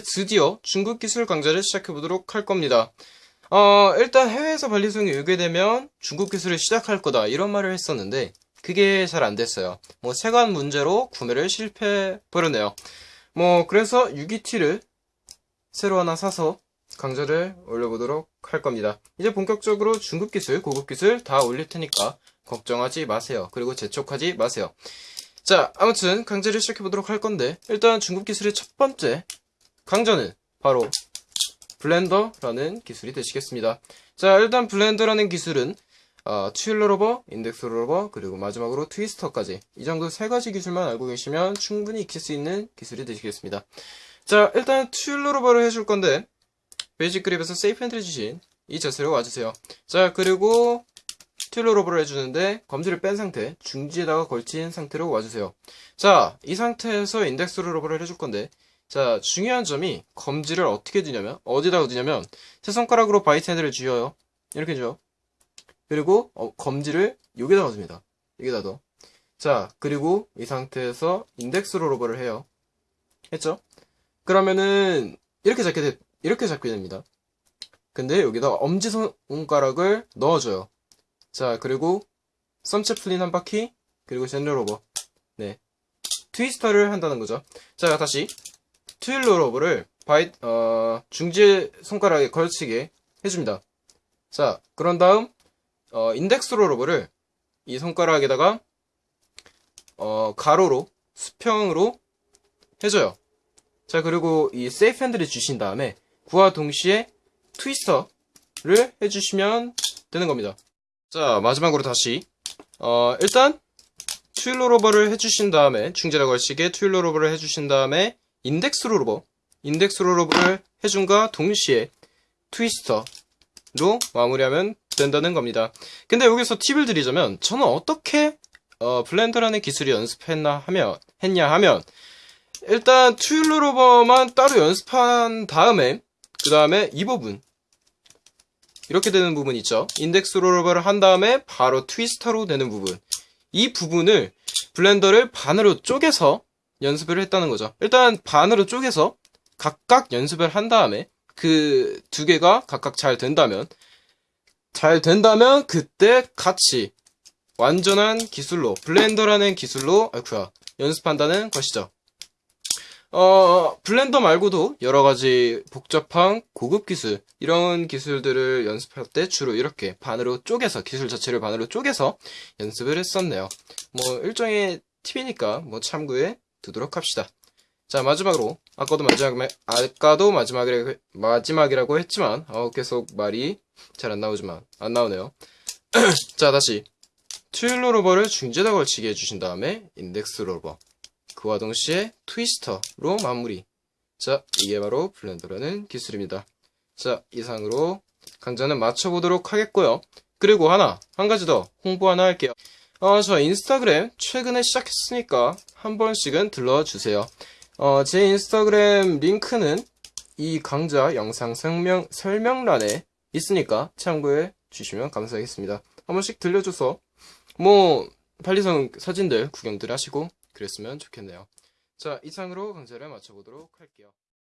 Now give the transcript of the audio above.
드디어 중국 기술 강좌를 시작해 보도록 할 겁니다. 어, 일단 해외에서 발리송이 오게 되면 중국 기술을 시작할 거다 이런 말을 했었는데 그게 잘 안 됐어요. 뭐 세관 문제로 구매를 실패해 버렸네요. 뭐 그래서 6기티를 새로 하나 사서 강좌를 올려보도록 할 겁니다. 이제 본격적으로 중급 기술, 고급 기술 다 올릴 테니까 걱정하지 마세요. 그리고 재촉하지 마세요. 자, 아무튼 강좌를 시작해 보도록 할 건데 일단 중급 기술의 첫 번째 강좌는 바로 blender라는 기술이 되시겠습니다. 자, 일단 blender라는 기술은 어, twirl rollover, index rollover, 그리고 마지막으로 twister까지 이 정도 세 가지 기술만 알고 계시면 충분히 익힐 수 있는 기술이 되시겠습니다. 자, 일단 twirl rollover를 해줄 건데 basic 그립에서 safe handle 쥐신 이 자세로 와주세요. 자, 그리고 twirl rollover를 해주는데 검지를 뺀 상태, 중지에다가 걸친 상태로 와주세요. 자, 이 상태에서 index rollover를 해줄 건데 자, 중요한 점이 검지를 어떻게 두냐면 어디다가 두냐면 세 손가락으로 bite handle을 쥐어요. 이렇게 쥐어. 그리고 어, 검지를 여기다가 둡니다. 여기다 둬. 자, 그리고 이 상태에서 index rollover를 해요. 했죠? 그러면은 이렇게 잡게 돼, 이렇게 잡게 됩니다. 근데 여기다 엄지 손가락을 넣어줘요. 자, 그리고 thumb chaplin 한 바퀴, 그리고 zen rollover. 네. twister를 한다는 거죠. 자, 다시. twirl rollover를 바이, 어, 중지 손가락에 걸치게 해줍니다. 자, 그런 다음, 어, index rollover를 이 손가락에다가, 어, 가로로, 수평으로 해줘요. 자, 그리고 이 safe handle을 쥐신 다음에, 그와 동시에 twister를 해주시면 되는 겁니다. 자, 마지막으로 다시, 어, 일단, twirl rollover를 해주신 다음에, 중지에다 걸치게 twirl rollover를 해주신 다음에, index rollover, index rollover를 해준과 동시에 twister로 마무리하면 된다는 겁니다. 근데 여기서 팁을 드리자면 저는 어떻게 어, blender라는 기술이 연습했나 하면 했냐 하면 일단 튜일러 로버만 따로 연습한 다음에 그 다음에 이 부분 이렇게 되는 부분 있죠. 인덱스 로버를 한 다음에 바로 트위스터로 되는 부분 이 부분을 블렌더를 반으로 쪼개서 연습을 했다는 거죠. 일단 반으로 쪼개서 각각 연습을 한 다음에 그 두 개가 각각 잘 된다면 잘 된다면 그때 같이 완전한 기술로 블렌더라는 기술로 아이쿠야 연습한다는 것이죠. 어, 블렌더 말고도 여러 가지 복잡한 고급 기술, 이런 기술들을 연습할 때 주로 이렇게 반으로 쪼개서, 기술 자체를 반으로 쪼개서 연습을 했었네요. 뭐, 일종의 팁이니까 뭐 참고해 두도록 합시다. 자, 마지막으로, 아까도 마지막, 아까도 마지막이라고, 마지막이라고 했지만, 어, 계속 말이 잘 안 나오지만, 안 나오네요. 자, 다시. twirl rollover를 중지에다 걸치게 해주신 다음에, index rollover. 그와 동시에 twister로 마무리. 자, 이게 바로 blender라는 기술입니다. 자, 이상으로 강좌는 마쳐보도록 하겠고요. 그리고 하나, 한 가지 더 홍보 하나 할게요. 어, 저 인스타그램 최근에 시작했으니까 한 번씩은 들러주세요. 어, 제 인스타그램 링크는 이 강좌 영상 설명, 설명란에 있으니까 참고해 주시면 감사하겠습니다. 한 번씩 들려줘서 뭐 발리성 사진들 구경들 하시고 그랬으면 좋겠네요. 자, 이상으로 강좌를 마쳐보도록 할게요.